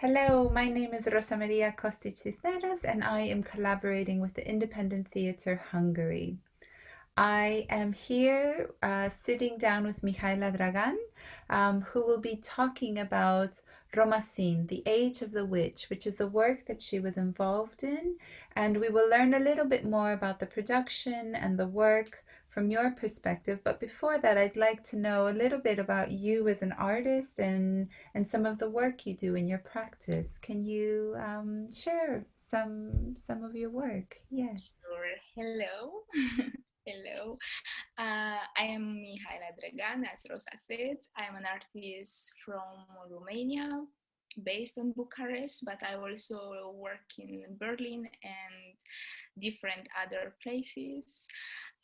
Hello, my name is Rosa Maria Kostic Cisneros, and I am collaborating with the Independent Theatre Hungary. I am here uh, sitting down with Mihaela Dragan, um, who will be talking about Romacene, The Age of the Witch, which is a work that she was involved in. And we will learn a little bit more about the production and the work from your perspective. But before that, I'd like to know a little bit about you as an artist and, and some of the work you do in your practice. Can you um, share some some of your work? Yes. Sure. Hello. Hello. Uh, I am Mihaela Dragan, as Rosa said. I'm an artist from Romania, based on Bucharest, but I also work in Berlin and different other places.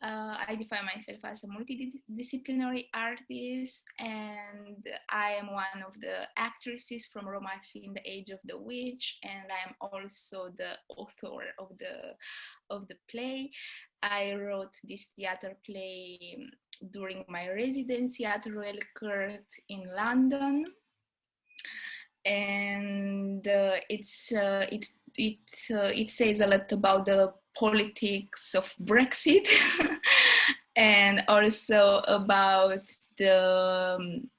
Uh, I define myself as a multidisciplinary artist, and I am one of the actresses from Romacene, The Age of the Witch, and I am also the author of the of the play. I wrote this theater play during my residency at Royal Court in London, and uh, it's uh, it it uh, it says a lot about the politics of Brexit and also about the um,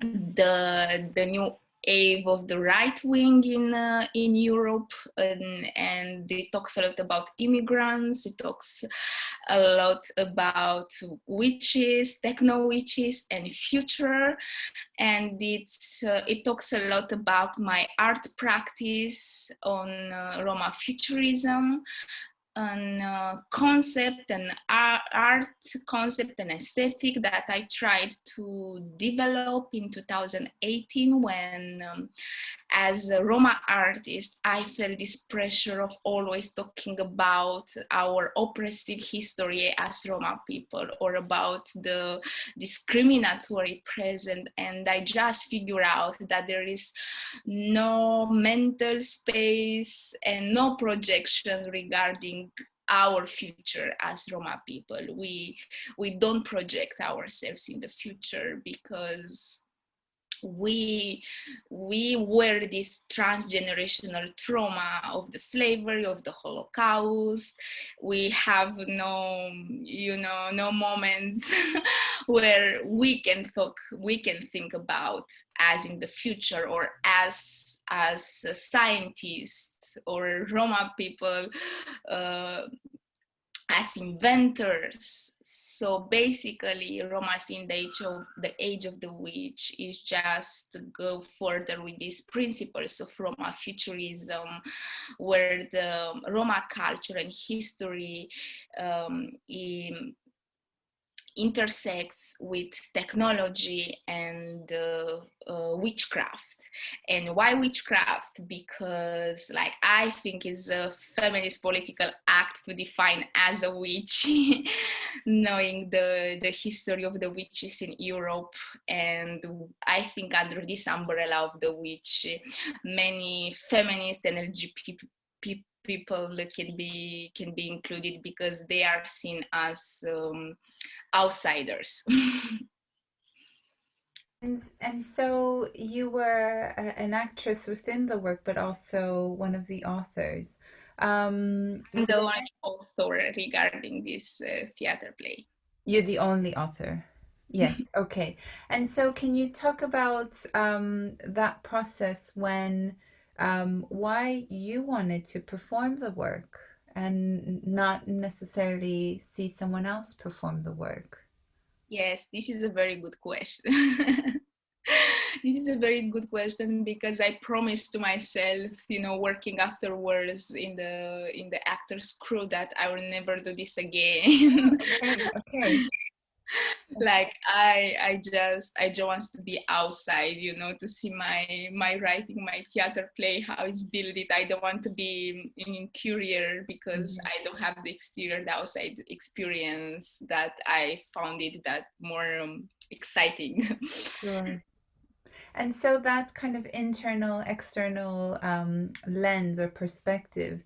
the the new wave of the right wing in uh, in Europe, and, and it talks a lot about immigrants. It talks a lot about witches, techno witches, and future. And it's uh, it talks a lot about my art practice on uh, Roma futurism, an uh, concept, an art concept and aesthetic that I tried to develop in 2018 when um, as a Roma artist, I felt this pressure of always talking about our oppressive history as Roma people or about the discriminatory present. And I just figured out that there is no mental space and no projection regarding our future as Roma people. We, we don't project ourselves in the future because we we were this transgenerational trauma of the slavery of the holocaust we have no you know no moments where we can talk we can think about as in the future or as as scientists or roma people uh, as inventors. So basically, Romacene the age of the age of the witch is just to go further with these principles of Roma futurism, where the Roma culture and history um, in, intersects with technology and uh, uh, witchcraft. And why witchcraft? Because like i think it's a feminist political act to define as a witch knowing the the history of the witches in europe. And i think under this umbrella of the witch many feminist and lgbt people can be can be included because they are seen as um, outsiders. and, and so you were a, an actress within the work, but also one of the authors. Um, the only author regarding this uh, theater play. You're the only author. Yes. Okay. And so, can you talk about um, that process when, um, why you wanted to perform the work? and not necessarily see someone else perform the work? Yes, this is a very good question. this is a very good question because I promised to myself, you know, working afterwards in the in the actors crew that I will never do this again. okay. okay like i i just i just want to be outside you know to see my my writing my theater play how it's built. It i don't want to be in interior because mm-hmm. i don't have the exterior the outside experience that i found it that more um, exciting. Sure. And so that kind of internal external um, lens or perspective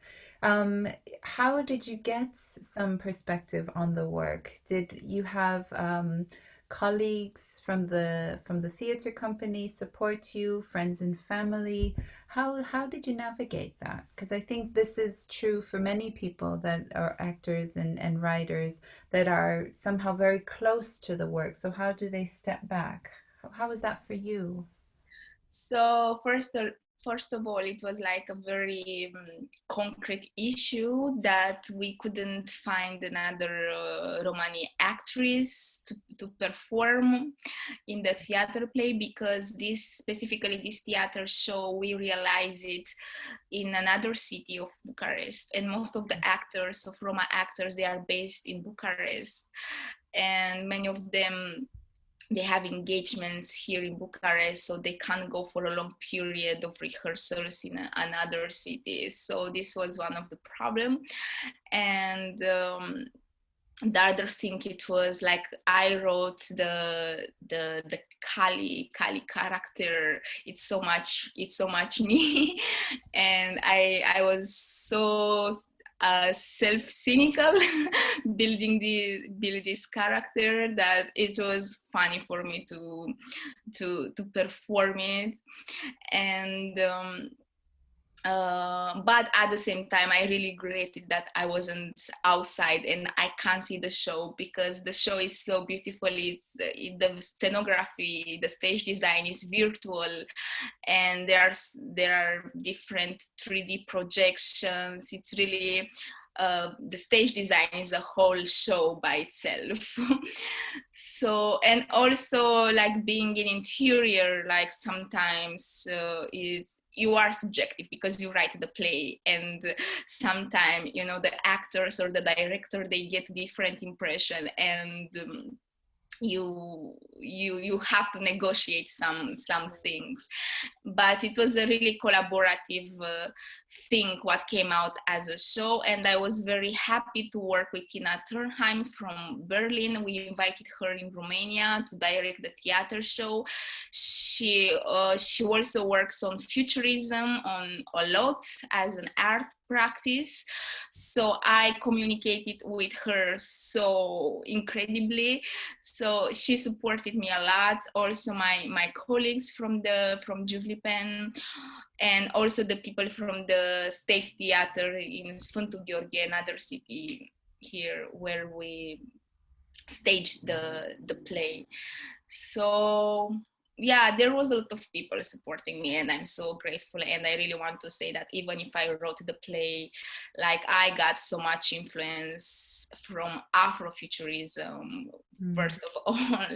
um, how did you get some perspective on the work? Did you have um, colleagues from the from the theater company support you, friends and family. How how did you navigate that? Because I think this is true for many people that are actors and, and writers that are somehow very close to the work. So how do they step back? How, how was that for you? So first, first of all, it was like a very um, concrete issue that we couldn't find another uh, Romani actress to, to perform in the theater play because this specifically this theater show we realized it in another city of Bucharest. And most of the actors of Roma actors they are based in Bucharest. And many of them they have engagements here in Bucharest, so they can't go for a long period of rehearsals in another city. So this was one of the problem. And um, the other thing it was like I wrote the the the Kali Kali character. It's so much it's so much me, and I I was so uh, self-cynical building the build this character that it was funny for me to to to perform it. And um, uh, but at the same time i really regretted that i wasn't outside and i can't see the show because the show is so beautiful it's it, the scenography the stage design is virtual and there are there are different 3d projections it's really uh, the stage design is a whole show by itself. so, and also like being in interior, like sometimes uh, it's you are subjective because you write the play and sometimes you know the actors or the director they get different impression and um, you you you have to negotiate some some things. But it was a really collaborative uh, thing what came out as a show and i was very happy to work with tina turnheim from berlin. We invited her in romania to direct the theater show. She uh, she also works on futurism on a lot as an art practice. So i communicated with her so incredibly. So she supported me a lot also my my colleagues from the from Giuvlipen and also the people from the state theater in Sfântu Gheorghe another city here where we staged the the play. So yeah, there was a lot of people supporting me and I'm so grateful. And I really want to say that even if I wrote the play, like I got so much influence from Afrofuturism, mm. first of all,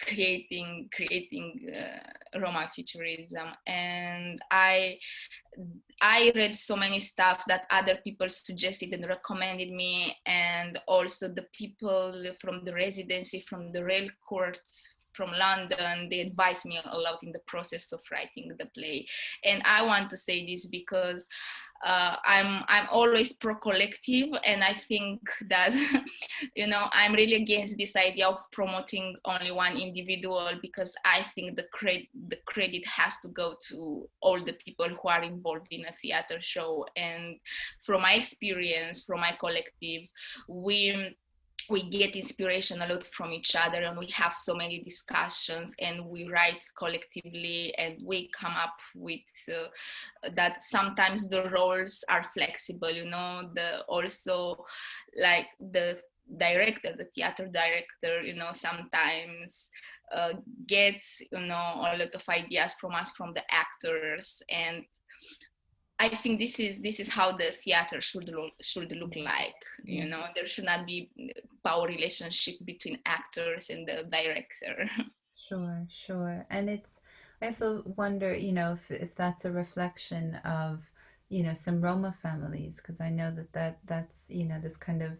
creating, creating uh, Roma futurism. And I, I read so many stuff that other people suggested and recommended me. And also the people from the residency, from the Royal Court from London, they advised me a lot in the process of writing the play. And I want to say this because uh, I'm I'm always pro-collective, and I think that you know I'm really against this idea of promoting only one individual because I think the credit the credit has to go to all the people who are involved in a theater show. And from my experience, from my collective, we we get inspiration a lot from each other and we have so many discussions and we write collectively and we come up with uh, that sometimes the roles are flexible you know the also like the director the theater director you know sometimes uh, gets you know a lot of ideas from us from the actors and I think this is this is how the theater should look, should look like. You mm. know, there should not be power relationship between actors and the director. Sure, sure, and it's. I also wonder, you know, if if that's a reflection of, you know, some Roma families, because I know that that that's you know this kind of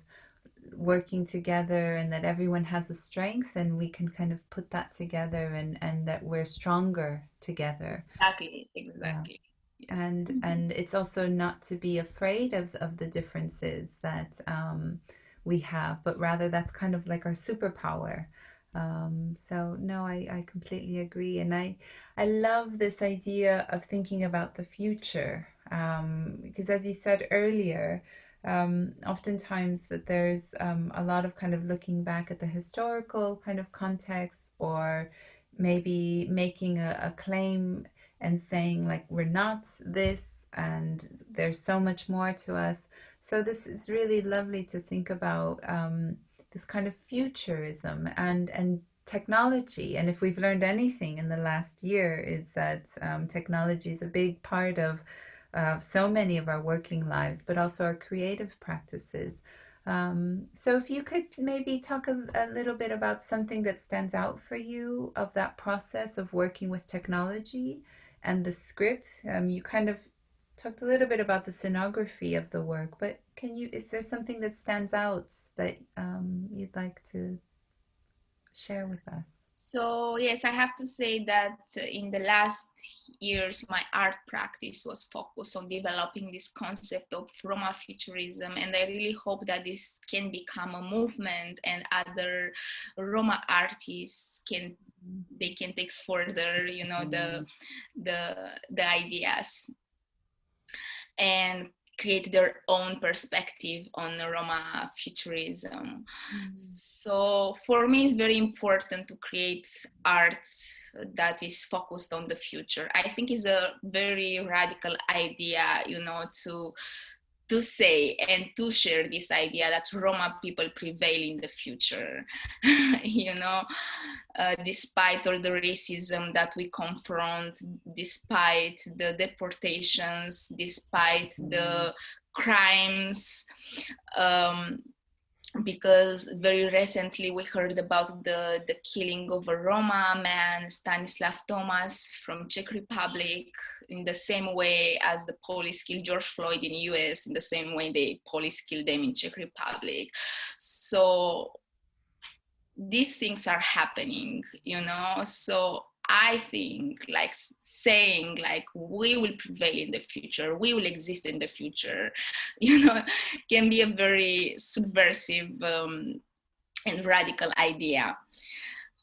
working together and that everyone has a strength and we can kind of put that together and and that we're stronger together exactly exactly yeah and mm-hmm. and it's also not to be afraid of of the differences that um, we have but rather that's kind of like our superpower. Um, so no I, I completely agree. And I I love this idea of thinking about the future um, because as you said earlier um, oftentimes that there's um, a lot of kind of looking back at the historical kind of context or maybe making a, a claim and saying like we're not this and there's so much more to us. So this is really lovely to think about um, this kind of futurism and and technology. And if we've learned anything in the last year is that um, technology is a big part of uh, so many of our working lives but also our creative practices. Um, so if you could maybe talk a, a, little bit about something that stands out for you of that process of working with technology and the script um, you kind of talked a little bit about the scenography of the work but can you is there something that stands out that um, you'd like to share with us? So yes, I have to say that in the last years, my art practice was focused on developing this concept of Roma futurism. And I really hope that this can become a movement and other Roma artists can, they can take further, you know, the, mm. the, the ideas. And create their own perspective on Roma futurism. Mm. So for me, it's very important to create art that is focused on the future. I think it's a very radical idea, you know, to to say and to share this idea that Roma people prevail in the future, you know, uh, despite all the racism that we confront, despite the deportations, despite the crimes, um, because very recently we heard about the, the killing of a Roma man, Stanislav Tomas from Czech Republic, in the same way as the police killed George Floyd in US, in the same way the police killed them in Czech Republic. So these things are happening, you know, so I think like saying like we will prevail in the future, we will exist in the future, you know, can be a very subversive um, and radical idea.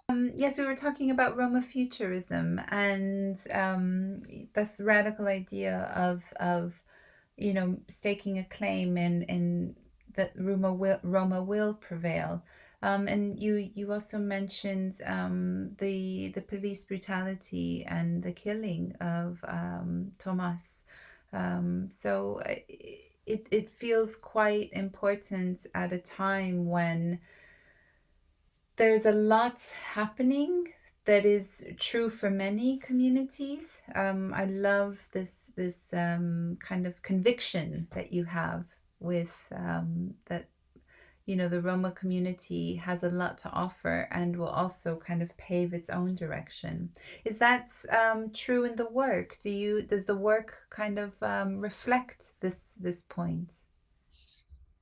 Um, yes, we were talking about Roma futurism and um, this radical idea of of you know staking a claim in in that Roma will Roma will prevail. Um, and you you also mentioned um, the the police brutality and the killing of um, Tomas. Um, so uh, it it feels quite important at a time when there's a lot happening that is true for many communities. Um, I love this this um, kind of conviction that you have with that you know, the Roma community has a lot to offer and will also kind of pave its own direction. Is that um, true in the work? Do you does the work kind of um, reflect this this point?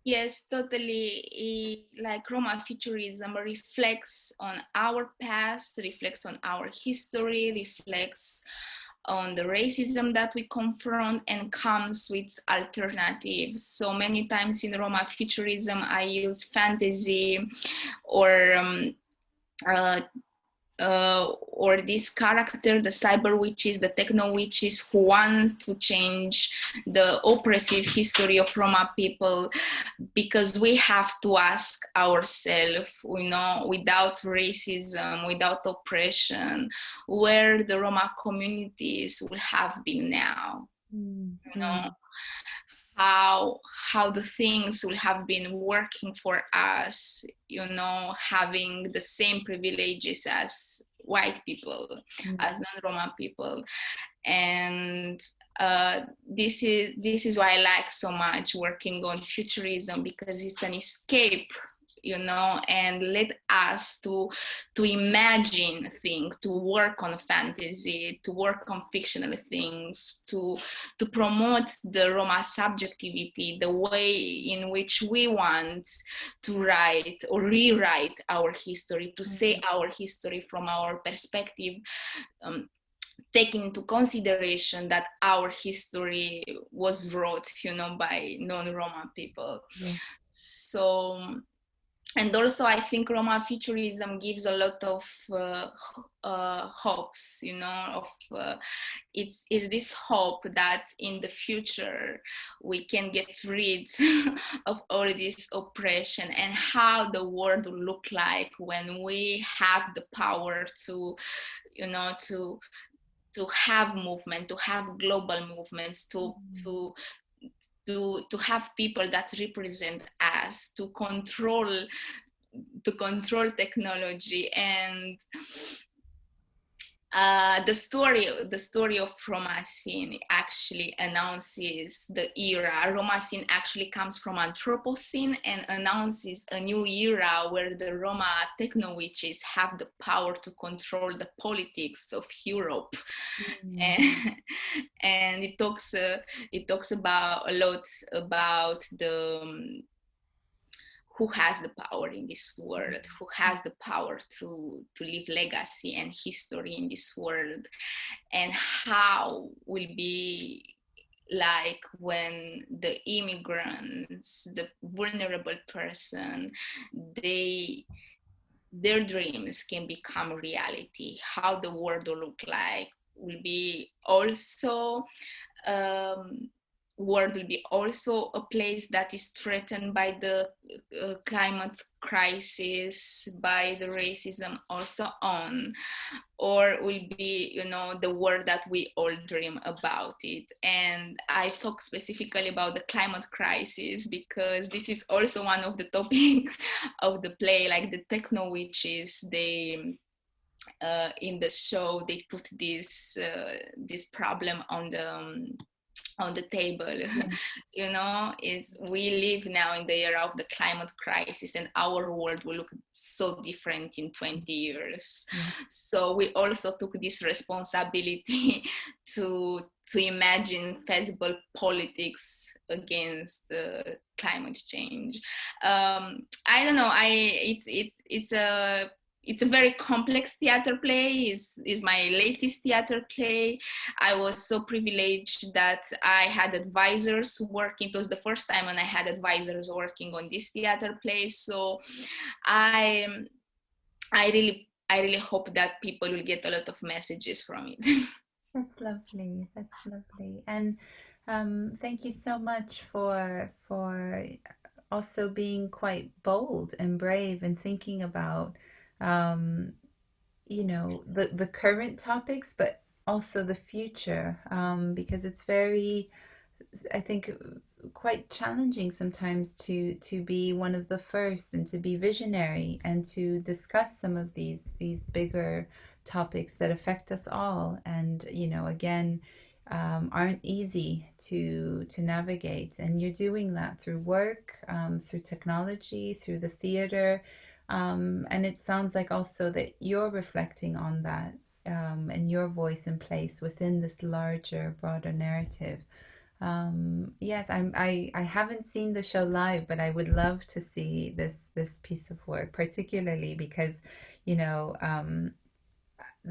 Yes, totally. Like Roma futurism reflects on our past, reflects on our history, reflects on the racism that we confront and comes with alternatives. So many times in Roma futurism, I use fantasy or um, uh, uh, or this character, the cyber witches, the techno witches who wants to change the oppressive history of Roma people because we have to ask ourselves, you know, without racism, without oppression, where the Roma communities would have been now, mm -hmm. you know how how the things will have been working for us you know having the same privileges as white people mm-hmm. as non-roma people and uh, this is this is why I like so much working on futurism because it's an escape you know and let us to to imagine things to work on fantasy to work on fictional things to to promote the roma subjectivity the way in which we want to write or rewrite our history to say mm-hmm. our history from our perspective um, taking into consideration that our history was wrote you know by non-roma people yeah. so and also i think roma futurism gives a lot of uh, uh, hopes you know of uh, it's is this hope that in the future we can get rid of all this oppression and how the world will look like when we have the power to you know to to have movement to have global movements to mm-hmm. to to to have people that represent us to control to control technology and uh, the story the story of Romacene actually announces the era. Romacene actually comes from Anthropocene and announces a new era where the Roma techno witches have the power to control the politics of Europe, mm. and, and it talks uh, it talks about a lot about the um, who has the power in this world, who has the power to, to leave legacy and history in this world, and how will be like when the immigrants, the vulnerable person, they their dreams can become reality, how the world will look like will be also um, world will be also a place that is threatened by the uh, climate crisis by the racism also on or will be you know the world that we all dream about it. And i talk specifically about the climate crisis because this is also one of the topics of the play like the techno witches. They uh, in the show they put this uh, this problem on the um, on the table yeah. you know it's we live now in the era of the climate crisis and our world will look so different in 20 years yeah. so we also took this responsibility to to imagine feasible politics against the climate change um i don't know i it's it's it's a it's a very complex theater play is is my latest theater play. I was so privileged that i had advisors working it was the first time when i had advisors working on this theater play so i i really i really hope that people will get a lot of messages from it. That's lovely that's lovely. And um, thank you so much for for also being quite bold and brave and thinking about um, you know, the, the current topics, but also the future, um, because it's very, I think, quite challenging sometimes to to be one of the first and to be visionary and to discuss some of these these bigger topics that affect us all. And you know again um, aren't easy to to navigate. And you're doing that through work um, through technology through the theater um, and it sounds like also that you're reflecting on that um, and your voice in place within this larger, broader narrative. Um, yes, I'm, I, I haven't seen the show live, but I would love to see this this piece of work, particularly because, you know, um,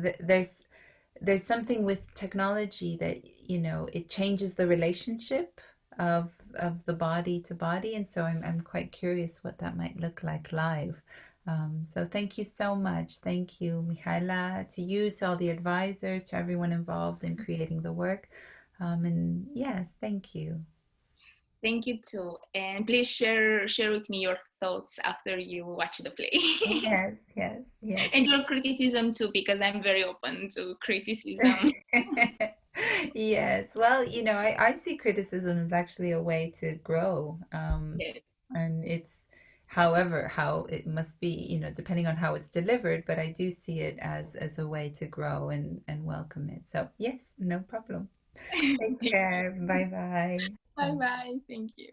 th- there's there's something with technology that you know it changes the relationship of of the body to body, and so I'm I'm quite curious what that might look like live. Um, so thank you so much. Thank you, Michaela, to you, to all the advisors, to everyone involved in creating the work. Um, and yes, thank you. Thank you too. And please share share with me your thoughts after you watch the play. yes, yes, yes. And your criticism too, because I'm very open to criticism. yes. Well, you know, I, I see criticism as actually a way to grow. Um, yes. And it's however how it must be you know depending on how it's delivered but i do see it as as a way to grow and and welcome it so yes no problem take care. bye bye bye bye thank you